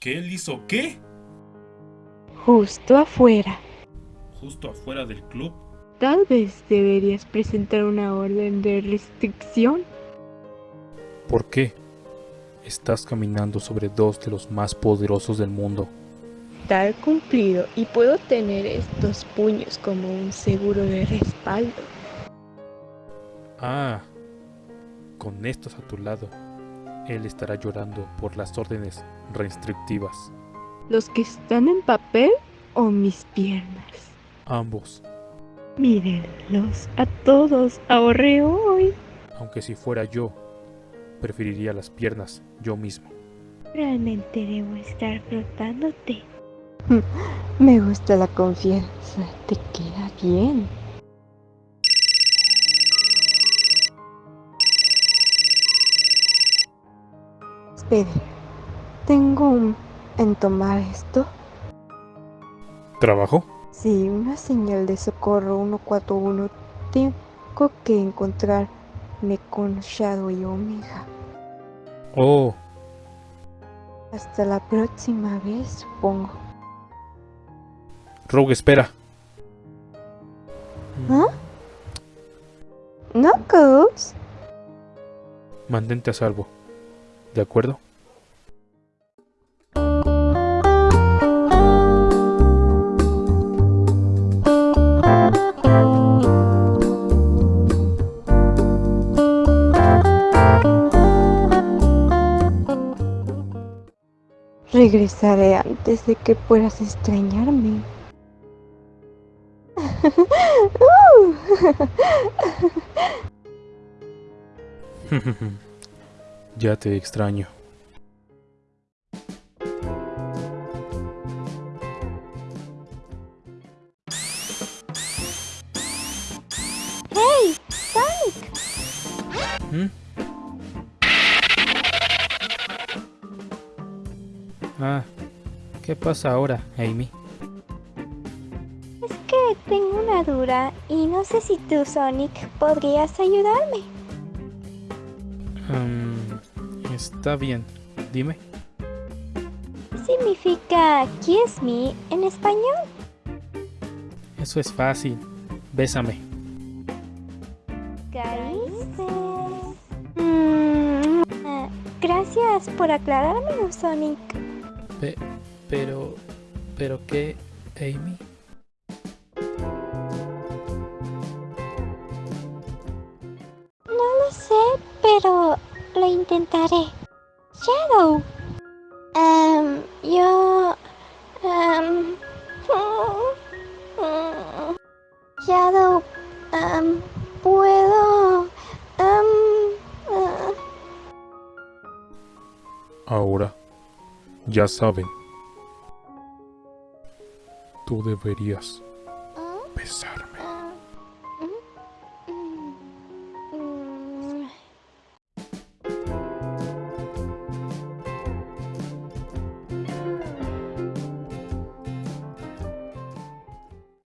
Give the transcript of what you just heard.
¿Qué él hizo qué? Justo afuera. ¿Justo afuera del club? Tal vez deberías presentar una orden de restricción. ¿Por qué? Estás caminando sobre dos de los más poderosos del mundo. Tal cumplido y puedo tener estos puños como un seguro de respaldo. Ah, con estos a tu lado, él estará llorando por las órdenes restrictivas. ¿Los que están en papel o mis piernas? Ambos, Mírenlos a todos, ahorré hoy. aunque si fuera yo, preferiría las piernas yo mismo. Realmente debo estar frotándote. Me gusta la confianza, te queda bien. Espere, tengo un... en tomar esto. ¿Trabajo? Sí, una señal de socorro 141. Tengo que encontrarme con Shadow y Omega. Oh, Hasta la próxima vez, supongo. Rogue, espera. ¿Ah? Knuckles. Mantente a salvo. ¿De acuerdo? Regresaré antes de que puedas extrañarme. ya te extraño. ¡Hey! ¡Sonic! ¿Mm? Ah, ¿qué pasa ahora, Amy? Es que tengo una duda y no sé si tú, Sonic, podrías ayudarme. Está bien, dime. ¿Qué significa kiss me en español? Eso es fácil. Bésame. Caíste. Mm, gracias por aclarármelo, Sonic. Pe- pero... ¿Pero qué, Amy? Intentaré. Shadow. Em, yo... em, Shadow... em, puedo... em, eh, Ahora, ya saben. Tú deberías besarme.